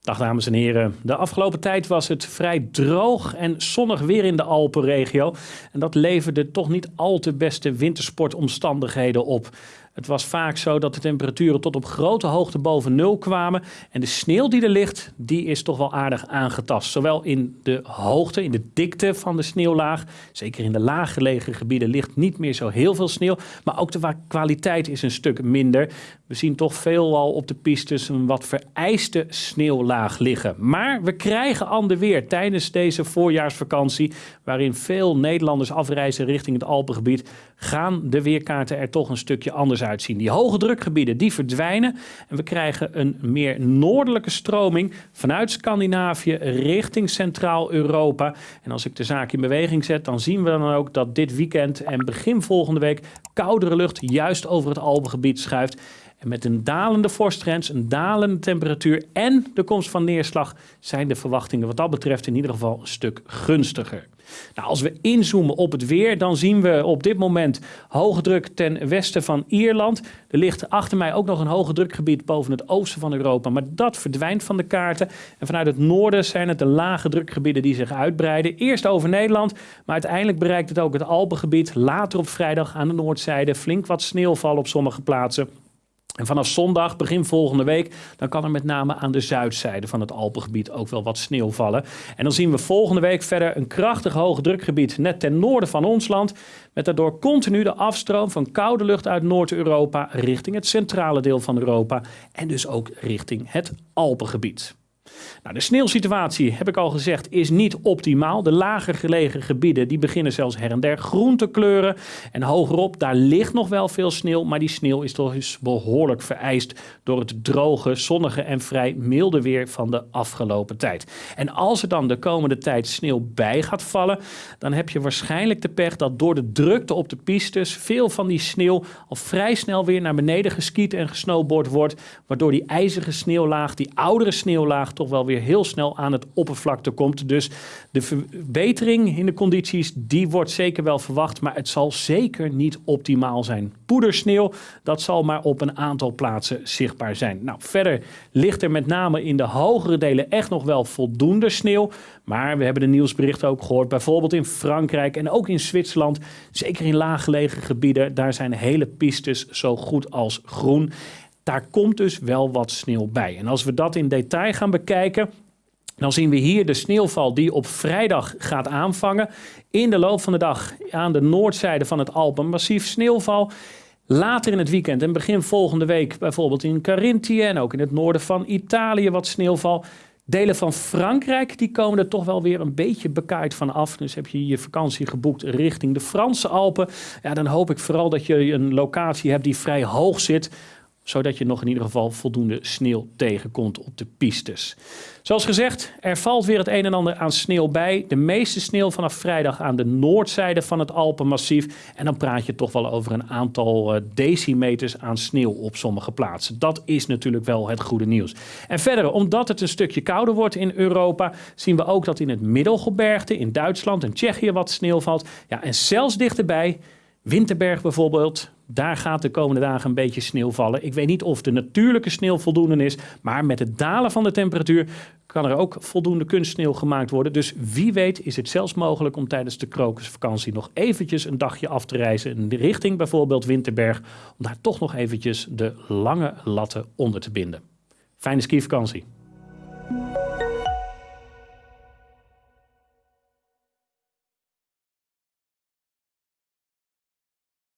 Dag dames en heren. De afgelopen tijd was het vrij droog en zonnig weer in de Alpenregio. En dat leverde toch niet al te beste wintersportomstandigheden op. Het was vaak zo dat de temperaturen tot op grote hoogte boven nul kwamen. En de sneeuw die er ligt, die is toch wel aardig aangetast. Zowel in de hoogte, in de dikte van de sneeuwlaag. Zeker in de laaggelegen gebieden ligt niet meer zo heel veel sneeuw. Maar ook de kwaliteit is een stuk minder. We zien toch veelal op de pistes een wat vereiste sneeuwlaag liggen. Maar we krijgen ander weer tijdens deze voorjaarsvakantie, waarin veel Nederlanders afreizen richting het Alpengebied, gaan de weerkaarten er toch een stukje anders Die hoge drukgebieden die verdwijnen en we krijgen een meer noordelijke stroming vanuit Scandinavië richting Centraal-Europa. En als ik de zaak in beweging zet, dan zien we dan ook dat dit weekend en begin volgende week koudere lucht juist over het Alpengebied schuift. En met een dalende vorstgrens, een dalende temperatuur en de komst van neerslag zijn de verwachtingen wat dat betreft in ieder geval een stuk gunstiger. Nou, als we inzoomen op het weer, dan zien we op dit moment hoge druk ten westen van Ierland. Er ligt achter mij ook nog een hoge drukgebied boven het oosten van Europa, maar dat verdwijnt van de kaarten. En vanuit het noorden zijn het de lage drukgebieden die zich uitbreiden. Eerst over Nederland, maar uiteindelijk bereikt het ook het Alpengebied. Later op vrijdag aan de noordzijde flink wat sneeuwval op sommige plaatsen. En vanaf zondag, begin volgende week, dan kan er met name aan de zuidzijde van het Alpengebied ook wel wat sneeuw vallen. En dan zien we volgende week verder een krachtig hoge drukgebied net ten noorden van ons land. Met daardoor continu de afstroom van koude lucht uit Noord-Europa richting het centrale deel van Europa. En dus ook richting het Alpengebied. Nou, de sneeuwsituatie, heb ik al gezegd, is niet optimaal. De lager gelegen gebieden die beginnen zelfs her en der groen te kleuren. En hogerop, daar ligt nog wel veel sneeuw, maar die sneeuw is toch eens behoorlijk vereist door het droge, zonnige en vrij milde weer van de afgelopen tijd. En als er dan de komende tijd sneeuw bij gaat vallen, dan heb je waarschijnlijk de pech dat door de drukte op de pistes veel van die sneeuw al vrij snel weer naar beneden geskiet en gesnowboard wordt, waardoor die ijzige sneeuwlaag, die oudere sneeuwlaag, toch wel weer heel snel aan het oppervlakte komt. Dus de verbetering in de condities, die wordt zeker wel verwacht, maar het zal zeker niet optimaal zijn. Poedersneeuw, dat zal maar op een aantal plaatsen zichtbaar zijn. Nou, verder ligt er met name in de hogere delen echt nog wel voldoende sneeuw. Maar we hebben de nieuwsberichten ook gehoord, bijvoorbeeld in Frankrijk en ook in Zwitserland. Zeker in laaggelegen gebieden, daar zijn hele pistes zo goed als groen. Daar komt dus wel wat sneeuw bij. En als we dat in detail gaan bekijken, dan zien we hier de sneeuwval die op vrijdag gaat aanvangen. In de loop van de dag aan de noordzijde van het Alpen massief sneeuwval. Later in het weekend en begin volgende week bijvoorbeeld in Carinthië en ook in het noorden van Italië wat sneeuwval. Delen van Frankrijk die komen er toch wel weer een beetje bekaaid van af. Dus heb je je vakantie geboekt richting de Franse Alpen. Ja, dan hoop ik vooral dat je een locatie hebt die vrij hoog zit zodat je nog in ieder geval voldoende sneeuw tegenkomt op de pistes. Zoals gezegd, er valt weer het een en ander aan sneeuw bij. De meeste sneeuw vanaf vrijdag aan de noordzijde van het Alpenmassief. En dan praat je toch wel over een aantal uh, decimeters aan sneeuw op sommige plaatsen. Dat is natuurlijk wel het goede nieuws. En verder, omdat het een stukje kouder wordt in Europa, zien we ook dat in het Middelgebergte, in Duitsland en Tsjechië wat sneeuw valt. Ja, en zelfs dichterbij Winterberg bijvoorbeeld, daar gaat de komende dagen een beetje sneeuw vallen. Ik weet niet of de natuurlijke sneeuw voldoende is, maar met het dalen van de temperatuur kan er ook voldoende kunstsneeuw gemaakt worden. Dus wie weet is het zelfs mogelijk om tijdens de krokusvakantie nog eventjes een dagje af te reizen in de richting bijvoorbeeld Winterberg, om daar toch nog eventjes de lange latten onder te binden. Fijne skivakantie.